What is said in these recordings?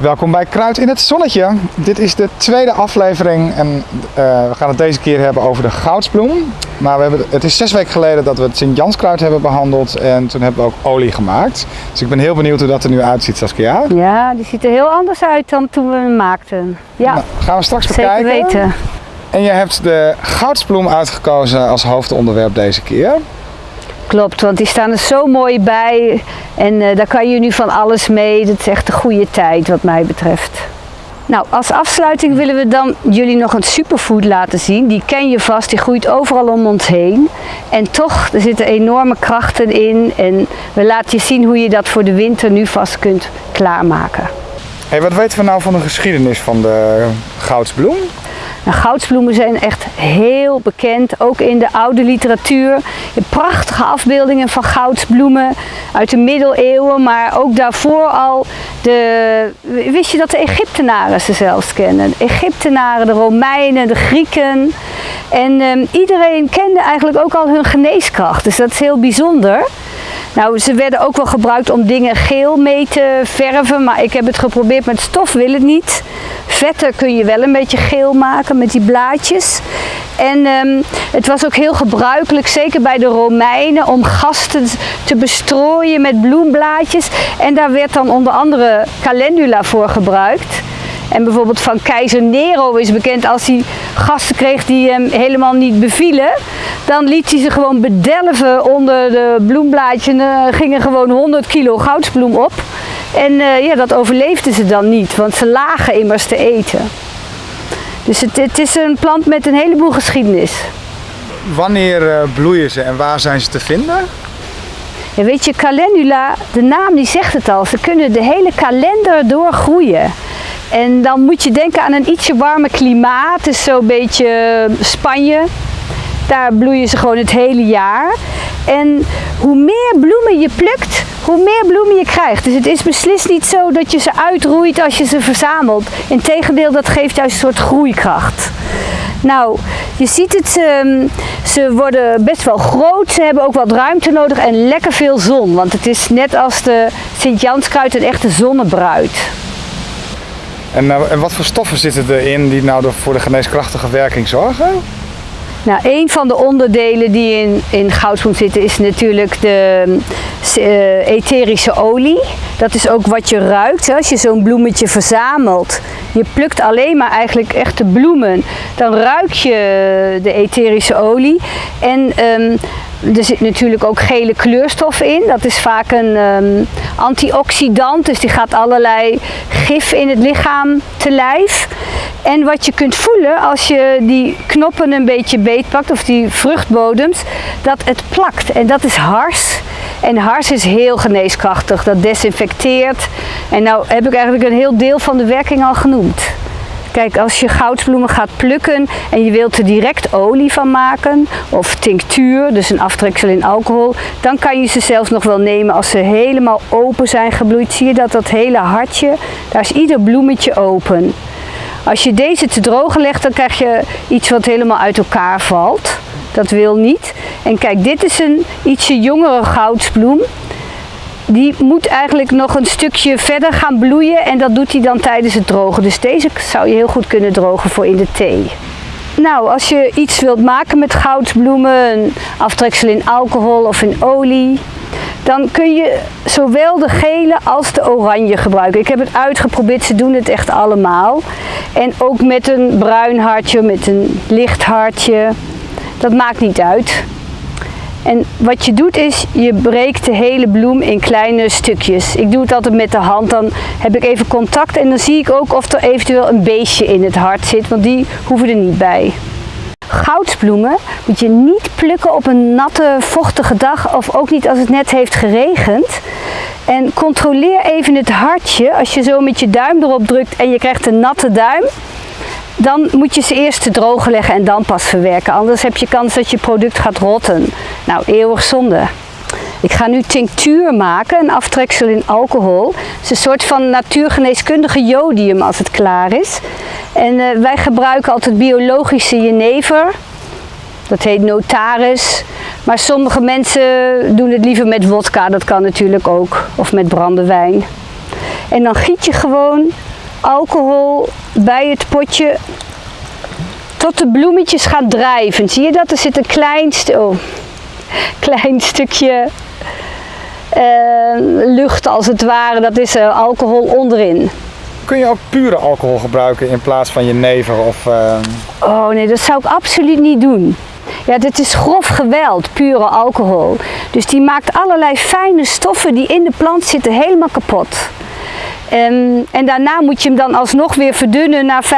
Welkom bij Kruid in het Zonnetje. Dit is de tweede aflevering en eh, we gaan het deze keer hebben over de goudsbloem. Maar we hebben, het is zes weken geleden dat we het Sint-Janskruid hebben behandeld en toen hebben we ook olie gemaakt. Dus ik ben heel benieuwd hoe dat er nu uitziet Saskia. Ja, die ziet er heel anders uit dan toen we hem maakten. Ja, Nou, gaan we straks zeker bekijken. weten. En je hebt de goudsbloem uitgekozen als hoofdonderwerp deze keer. Klopt, want die staan er zo mooi bij en eh, daar kan je nu van alles mee. Dat is echt een goede tijd wat mij betreft. Nou, als afsluiting willen we dan jullie nog een superfood laten zien. Die ken je vast, die groeit overal om ons heen. En toch, er zitten enorme krachten in en we laten je zien hoe je dat voor de winter nu vast kunt klaarmaken. Hey, wat weten we nou van de geschiedenis van de goudsbloem? Goudsbloemen zijn echt heel bekend, ook in de oude literatuur. Prachtige afbeeldingen van goudsbloemen uit de middeleeuwen, maar ook daarvoor al. De, wist je dat de Egyptenaren ze zelfs kennen? Egyptenaren, de Romeinen, de Grieken. En ehm, iedereen kende eigenlijk ook al hun geneeskracht, dus dat is heel bijzonder. Nou, ze werden ook wel gebruikt om dingen geel mee te verven, maar ik heb het geprobeerd met stof, wil het niet. Vetten kun je wel een beetje geel maken met die blaadjes. En ehm, het was ook heel gebruikelijk, zeker bij de Romeinen, om gasten te bestrooien met bloemblaadjes. En daar werd dan onder andere calendula voor gebruikt. En bijvoorbeeld van keizer Nero is bekend als hij gasten kreeg die hem helemaal niet bevielen. Dan liet hij ze gewoon bedelven onder de bloemblaadjes en er gingen gewoon 100 kilo goudsbloem op. En eh, ja, dat overleefden ze dan niet, want ze lagen immers te eten. Dus het, het is een plant met een heleboel geschiedenis. Wanneer eh, bloeien ze en waar zijn ze te vinden? En weet je, calendula, de naam die zegt het al, ze kunnen de hele kalender doorgroeien. En dan moet je denken aan een ietsje warmer klimaat, dus zo'n beetje eh, Spanje. Daar bloeien ze gewoon het hele jaar. En hoe meer bloemen je plukt, hoe meer bloemen je krijgt. Dus het is beslist niet zo dat je ze uitroeit als je ze verzamelt. Integendeel, dat geeft juist een soort groeikracht. Nou, je ziet het, ehm, ze worden best wel groot. Ze hebben ook wat ruimte nodig en lekker veel zon. Want het is net als de Sint-Janskruid een echte zonnebruid. En, eh, en wat voor stoffen zitten erin die nou voor de geneeskrachtige werking zorgen? Nou, een van de onderdelen die in, in goudsbloem zitten is natuurlijk de eh, etherische olie. Dat is ook wat je ruikt. Hè. Als je zo'n bloemetje verzamelt, je plukt alleen maar eigenlijk echte bloemen, dan ruik je de etherische olie. En ehm, er zit natuurlijk ook gele kleurstof in. Dat is vaak een ehm, antioxidant, dus die gaat allerlei gif in het lichaam te lijf. En wat je kunt voelen als je die knoppen een beetje beetpakt, of die vruchtbodems, dat het plakt. En dat is hars. En hars is heel geneeskrachtig, dat desinfecteert. En nou heb ik eigenlijk een heel deel van de werking al genoemd. Kijk, als je goudsbloemen gaat plukken en je wilt er direct olie van maken, of tinctuur, dus een aftreksel in alcohol, dan kan je ze zelfs nog wel nemen als ze helemaal open zijn gebloeid. Zie je dat dat hele hartje, daar is ieder bloemetje open. Als je deze te drogen legt, dan krijg je iets wat helemaal uit elkaar valt. Dat wil niet. En kijk, dit is een ietsje jongere goudsbloem. Die moet eigenlijk nog een stukje verder gaan bloeien en dat doet hij dan tijdens het drogen. Dus deze zou je heel goed kunnen drogen voor in de thee. Nou, als je iets wilt maken met goudsbloemen, een aftreksel in alcohol of in olie, dan kun je zowel de gele als de oranje gebruiken. Ik heb het uitgeprobeerd, ze doen het echt allemaal. En ook met een bruin hartje, met een licht hartje. Dat maakt niet uit. En wat je doet is, je breekt de hele bloem in kleine stukjes. Ik doe het altijd met de hand, dan heb ik even contact en dan zie ik ook of er eventueel een beestje in het hart zit, want die hoeven er niet bij. Goudsbloemen moet je niet plukken op een natte, vochtige dag of ook niet als het net heeft geregend. En controleer even het hartje. Als je zo met je duim erop drukt en je krijgt een natte duim, dan moet je ze eerst drogen leggen en dan pas verwerken. Anders heb je kans dat je product gaat rotten. Nou, eeuwig zonde. Ik ga nu tinctuur maken, een aftreksel in alcohol. Het is een soort van natuurgeneeskundige jodium als het klaar is. En eh, wij gebruiken altijd biologische jenever. Dat heet notaris. Maar sommige mensen doen het liever met wodka, dat kan natuurlijk ook. Of met brandewijn. En dan giet je gewoon alcohol bij het potje tot de bloemetjes gaan drijven. Zie je dat? Er zit een klein, st oh, klein stukje uh, lucht als het ware. Dat is uh, alcohol onderin. Kun je ook pure alcohol gebruiken in plaats van je never? Of, uh... Oh nee, dat zou ik absoluut niet doen. Ja, dit is grof geweld, pure alcohol. Dus die maakt allerlei fijne stoffen die in de plant zitten helemaal kapot. En, en, daarna moet je hem dan alsnog weer verdunnen naar 35%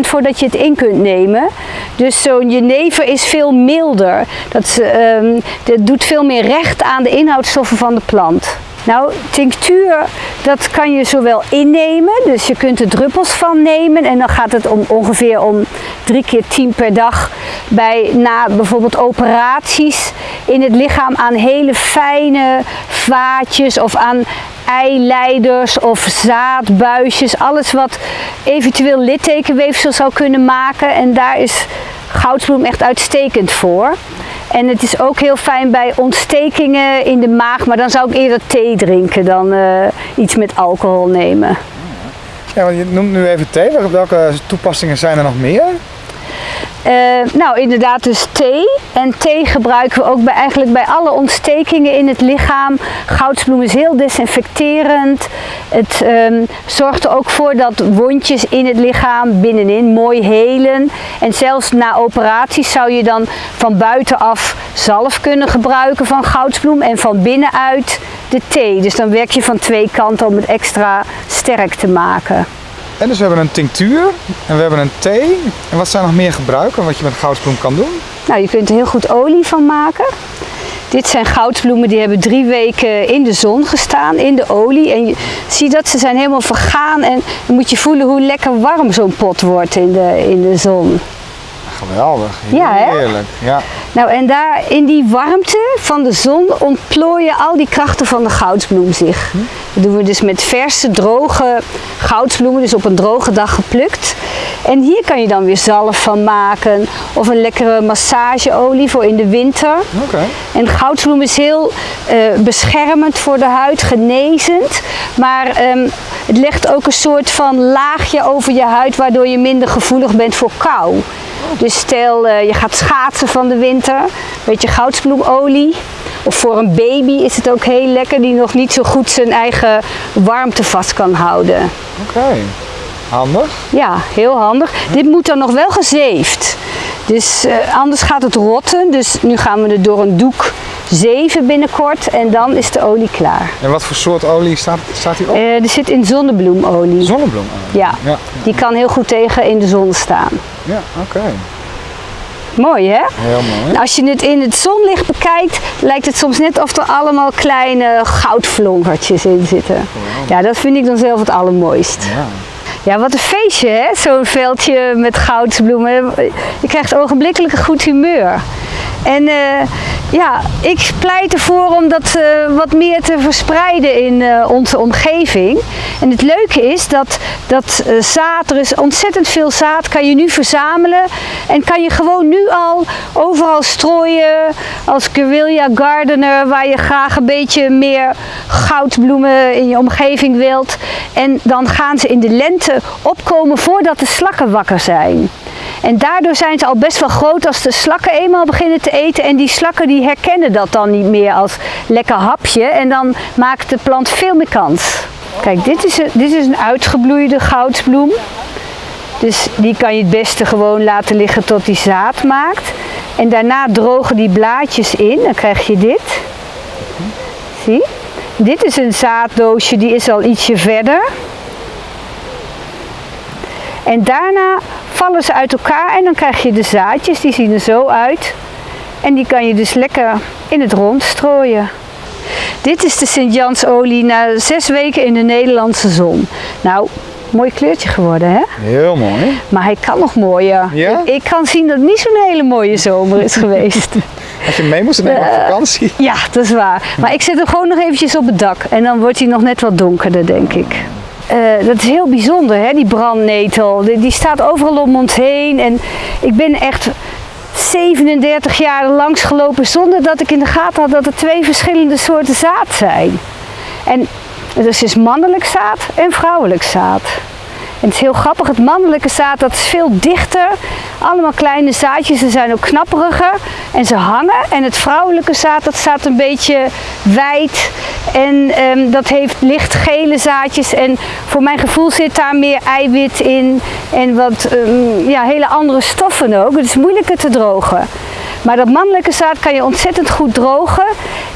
voordat je het in kunt nemen. Dus zo'n jenever is veel milder. Dat, um, dat doet veel meer recht aan de inhoudstoffen van de plant. Nou, tinctuur, dat kan je zowel innemen, dus je kunt er druppels van nemen en dan gaat het om ongeveer om drie keer tien per dag bij, na bijvoorbeeld operaties in het lichaam aan hele fijne vaatjes of aan eileiders of zaadbuisjes, alles wat eventueel littekenweefsel zou kunnen maken en daar is goudsbloem echt uitstekend voor. En het is ook heel fijn bij ontstekingen in de maag, maar dan zou ik eerder thee drinken dan uh, iets met alcohol nemen. Ja, je noemt nu even thee. Welke toepassingen zijn er nog meer? Uh, nou, inderdaad dus thee. En thee gebruiken we ook bij, eigenlijk bij alle ontstekingen in het lichaam. Goudsbloem is heel desinfecterend. Het um, zorgt er ook voor dat wondjes in het lichaam binnenin mooi helen. En zelfs na operaties zou je dan van buitenaf zalf kunnen gebruiken van goudsbloem. En van binnenuit de thee. Dus dan werk je van twee kanten om het extra sterk te maken. En dus we hebben een tinctuur en we hebben een thee. En wat zijn nog meer gebruiken wat je met goudsbloem kan doen? Nou, je kunt er heel goed olie van maken. Dit zijn goudsbloemen die hebben drie weken in de zon gestaan, in de olie. En je ziet dat ze zijn helemaal vergaan en dan moet je voelen hoe lekker warm zo'n pot wordt in de, in de zon. Geweldig, heerlijk. Ja, ja. Nou en daar in die warmte van de zon ontplooien al die krachten van de goudsbloem zich. Hm? Dat doen we dus met verse, droge goudsbloemen, dus op een droge dag geplukt. En hier kan je dan weer zalf van maken of een lekkere massageolie voor in de winter. Okay. En goudsbloem is heel uh, beschermend voor de huid, genezend. Maar um, het legt ook een soort van laagje over je huid waardoor je minder gevoelig bent voor kou. Dus stel uh, je gaat schaatsen van de winter, een beetje goudsbloemolie. Of voor een baby is het ook heel lekker die nog niet zo goed zijn eigen warmte vast kan houden. Oké, okay. handig. Ja, heel handig. Dit moet dan nog wel gezeefd. Dus uh, anders gaat het rotten. Dus nu gaan we het door een doek zeven binnenkort en dan is de olie klaar. En wat voor soort olie staat, staat hier op? Uh, er zit in zonnebloemolie. Zonnebloemolie? Ja. ja. die kan heel goed tegen in de zon staan. Ja, oké. Okay. Mooi hè? Heel mooi. Als je het in het zonlicht bekijkt, lijkt het soms net of er allemaal kleine goudvlonkertjes in zitten. Ja, dat vind ik dan zelf het allermooist. Ja. Ja, wat een feestje hè, zo'n veldje met goudsbloemen. Je krijgt ogenblikkelijk een goed humeur. En uh, ja, ik pleit ervoor om dat uh, wat meer te verspreiden in uh, onze omgeving. En het leuke is dat, dat zaad, er is ontzettend veel zaad, kan je nu verzamelen. En kan je gewoon nu al overal strooien als guerrilla gardener, waar je graag een beetje meer goudbloemen in je omgeving wilt. En dan gaan ze in de lente opkomen voordat de slakken wakker zijn. En daardoor zijn ze al best wel groot als de slakken eenmaal beginnen te eten. En die slakken die herkennen dat dan niet meer als lekker hapje. En dan maakt de plant veel meer kans. Kijk, dit is een, dit is een uitgebloeide goudsbloem. Dus die kan je het beste gewoon laten liggen tot die zaad maakt. En daarna drogen die blaadjes in. Dan krijg je dit. Zie? Dit is een zaaddoosje, die is al ietsje verder. En daarna vallen ze uit elkaar en dan krijg je de zaadjes, die zien er zo uit. En die kan je dus lekker in het rond strooien. Dit is de Sint-Jansolie na zes weken in de Nederlandse zon. Nou, mooi kleurtje geworden hè? Heel mooi. Maar hij kan nog mooier. Ja? Ik kan zien dat het niet zo'n hele mooie zomer is geweest. Als je mee moest nemen op vakantie. Ja, dat is waar. Maar ik zet hem gewoon nog eventjes op het dak. En dan wordt hij nog net wat donkerder denk ik. Uh, dat is heel bijzonder, hè, die brandnetel. Die, die, staat overal om ons heen. En ik ben echt 37 jaar langs gelopen zonder dat ik in de gaten had dat er twee verschillende soorten zaad zijn. En dus is mannelijk zaad en vrouwelijk zaad. Het is heel grappig, het mannelijke zaad dat is veel dichter. Allemaal kleine zaadjes, ze zijn ook knapperiger en ze hangen. En het vrouwelijke zaad dat staat een beetje wijd en ehm, dat heeft lichtgele zaadjes. En voor mijn gevoel zit daar meer eiwit in en wat ehm, ja, hele andere stoffen ook. Het is moeilijker te drogen. Maar dat mannelijke zaad kan je ontzettend goed drogen.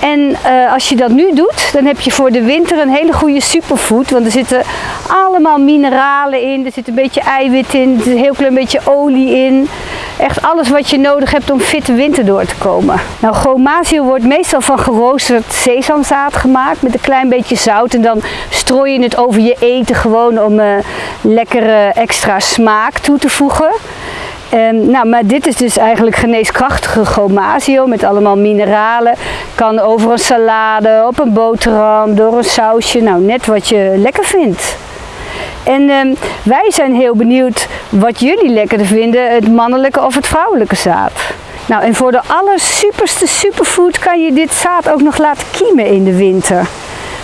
En eh, als je dat nu doet, dan heb je voor de winter een hele goede superfood. Want er zitten allemaal mineralen in, er zit een beetje eiwit in, er zit een heel klein beetje olie in. Echt alles wat je nodig hebt om fit de winter door te komen. Nou, gomasio wordt meestal van geroosterd sesamzaad gemaakt met een klein beetje zout. En dan strooi je het over je eten gewoon om uh, lekkere extra smaak toe te voegen. Um, nou, maar dit is dus eigenlijk geneeskrachtige gomasio met allemaal mineralen. Kan over een salade, op een boterham, door een sausje, nou net wat je lekker vindt. En um, wij zijn heel benieuwd wat jullie lekkerder vinden, het mannelijke of het vrouwelijke zaad. Nou, en voor de allersuperste superfood kan je dit zaad ook nog laten kiemen in de winter.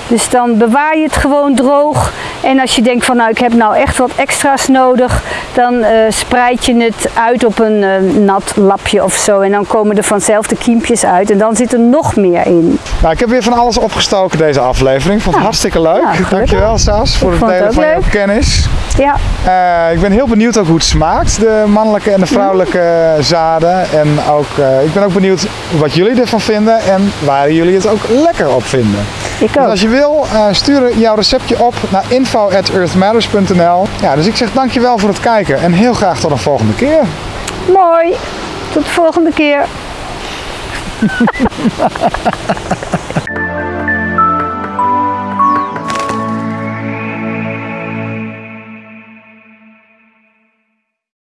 Dus dan bewaar je het gewoon droog. En als je denkt van nou ik heb nou echt wat extra's nodig, dan uh, spreid je het uit op een uh, nat lapje of zo. En dan komen er vanzelf de kiempjes uit en dan zit er nog meer in. Nou, ik heb weer van alles opgestoken deze aflevering. Vond het hartstikke leuk. Ja, Dankjewel Saas voor het delen van jouw kennis. Ja. Uh, ik ben heel benieuwd ook hoe het smaakt, de mannelijke en de vrouwelijke zaden. En ook, ik ben ook benieuwd wat jullie ervan vinden en waar jullie het ook lekker op vinden. Ik ook. Dus als je wil, stuur jouw receptje op naar info.earthmatters.nl. Ja, dus ik zeg dankjewel voor het kijken en heel graag tot een volgende keer. Mooi, tot de volgende keer.